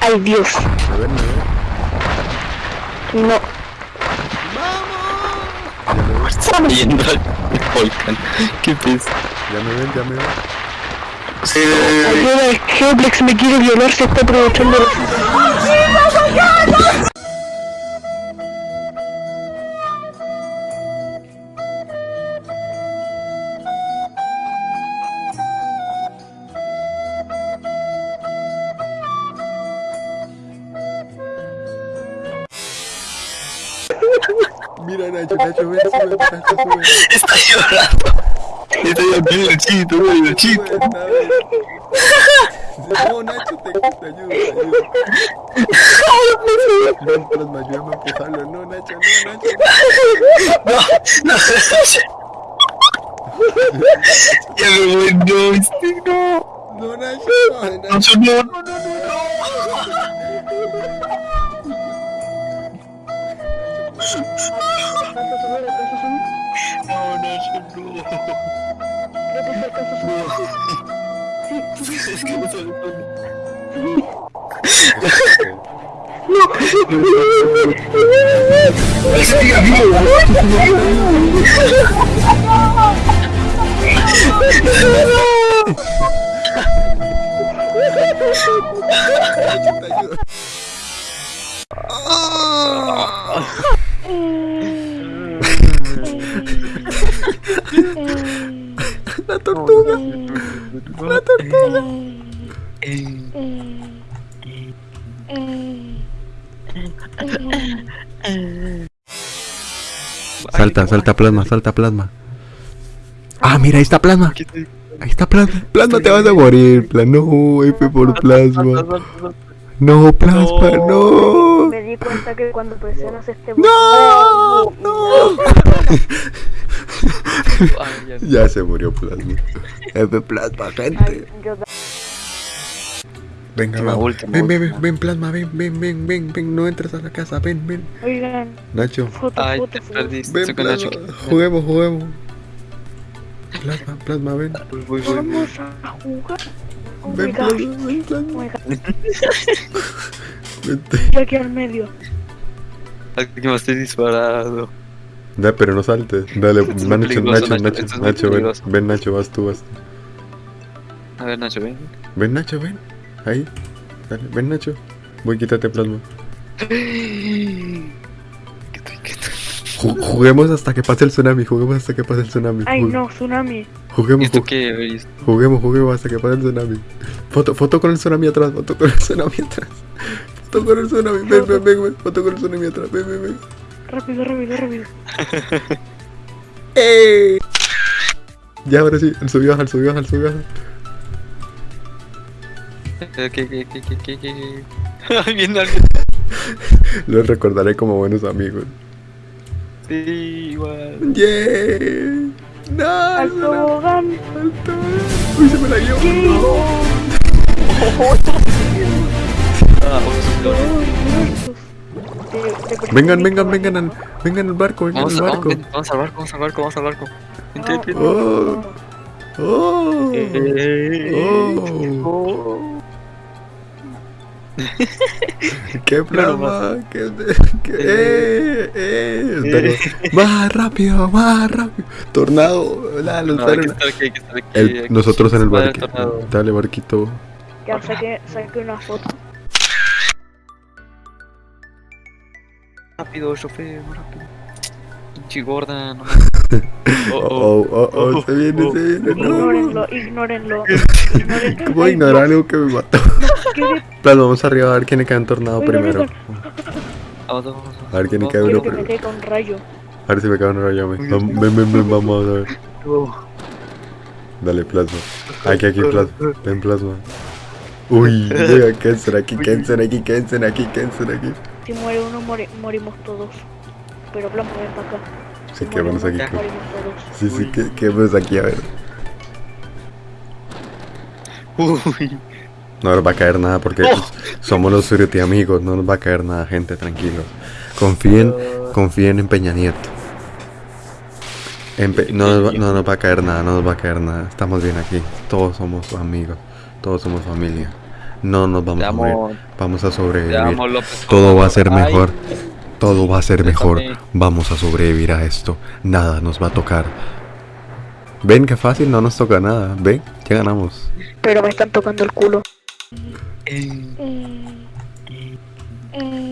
Ay, Dios. ¿Me ven, me ven? No. Ya me ven, Yendo al volcán. Qué pez. ya me ven, ya me ven. Sí, Ayuda, el Geoplex me quiere violar, se está aprovechando Mira, Nacho, Nacho, ven, sube, Nacho, sube. está llorando. Está llorando el chito, el chito. Sube, nada. No, Nacho, te, te ayudo, te ayudo. Ven, plasma, ayúdame a empujarlo. No, Nacho, no, Nacho. No, no, ya me voy, no, este, no. No, Nacho, no, Nacho. No, no, no, no. No, no, no. Es que no sabe Nacho, te ayudo. La tortuga, la tortuga. Salta, salta plasma, salta plasma. Ah, mira, ahí está plasma. Ahí está plasma. Plasma, te vas a morir. Pla- No, F por plasma. No, plasma, no. Me di cuenta que cuando presionas este No, no. Ay, ya. Se murió plasma. F plasma, Ay, gente. Venga, vamos. última, Ven, ven, última. ven, ven, plasma, ven, ven, ven, ven, ven. No entres a la casa, ven, ven. Oigan, Nacho, foto, Ay, foto, te perdiste. ven, plasma. Nacho. Juguemos, juguemos. Plasma, plasma, ven. Voy, voy, voy. Vamos a jugar. Oh Ven, plasma, ven, Oh plasma. Vente. Yo aquí al medio. Aquí me estoy disparado. Da, pero no saltes. Dale, Nacho, Nacho, Nacho, Nacho, es ven. Ven, Nacho, vas tú, vas. A ver, Nacho, ven. Ven, Nacho, ven. Ahí. Dale, ven, Nacho. Voy, quítate plasma. Ju- juguemos hasta que pase el tsunami. Juguemos hasta que pase el tsunami. Ay, no, tsunami. ¿Y Juguemos, esto? juguemos, juguemos hasta que pase el tsunami. Foto, foto con el tsunami atrás. Foto con el tsunami atrás. Con el tsunami. Ven, ven, ven, ven. Foto con el tsunami atrás. Ven, ven, ven. Rápido, rápido, rápido. ¡Ey! Ya, ahora sí. El subió, el subió, el subió. ¿Qué, qué, qué, qué, qué, qué, qué? Ay, viene alguien. Los recordaré como buenos amigos. Sí, igual. ¡Yeah! ¡No! Al tobogán. ¡Alto! ¡Uy, se me la guió! Ah, Vengan, vengan, vengan al, vengan al barco, vengan Vamos, al barco. vamos, vamos al barco, vamos al barco, vamos al barco. Oh. ¡Oh! Eh, Oh. ¡Qué plasma! ¡Qué, qué, eh, eh! ¡Más rápido, más rápido! ¡Tornado! La, No, hay que estar aquí, hay que estar aquí. El- nosotros en el barquito. Dale, barquito. Ya saqué, saqué una foto. Rápido, chofer, muy rápido. Pinche gorda, no Oh, oh, oh, oh, se viene, se viene. No. Ignórenlo, ignórenlo. Ay, ignorar algo que me mató. ¿qué de- Plasma, vamos arriba a ver quién le cae en tornado Oigan, primero. A ver quién le Quiero uno primero. A ver si me cae un rayo Ven, ven, ven, vamos a ver. vamos. Dale, plasma. Aquí, aquí, plasma. Ven, plasma. Uy, Kensen aquí, Kensen aquí, Kensen aquí, Kensen aquí. Si muere uno, mori- morimos todos. Pero Blanco, ven para acá. Si Sí, ¿qué muere vamos uno, aquí? Morimos todos. Sí, sí, ¿qué, qué vemos aquí? A ver. Uy, No nos va a caer nada porque Oh. somos los Surity amigos. No nos va a caer nada, gente, tranquilo. Confíen, confíen en Peña Nieto. No, nos va- no nos va a caer nada, no nos va a caer nada. Estamos bien aquí. Todos somos amigos. Todos somos familia. No nos vamos a morir. Vamos a sobrevivir. amo, López. Todo va a ser Ay, mejor. Todo va a ser mejor. Vamos a sobrevivir a esto. Nada nos va a tocar. Ven qué fácil, no nos toca nada. Ven, ya ganamos. Pero me están tocando el culo. Mm. Mm. Mm.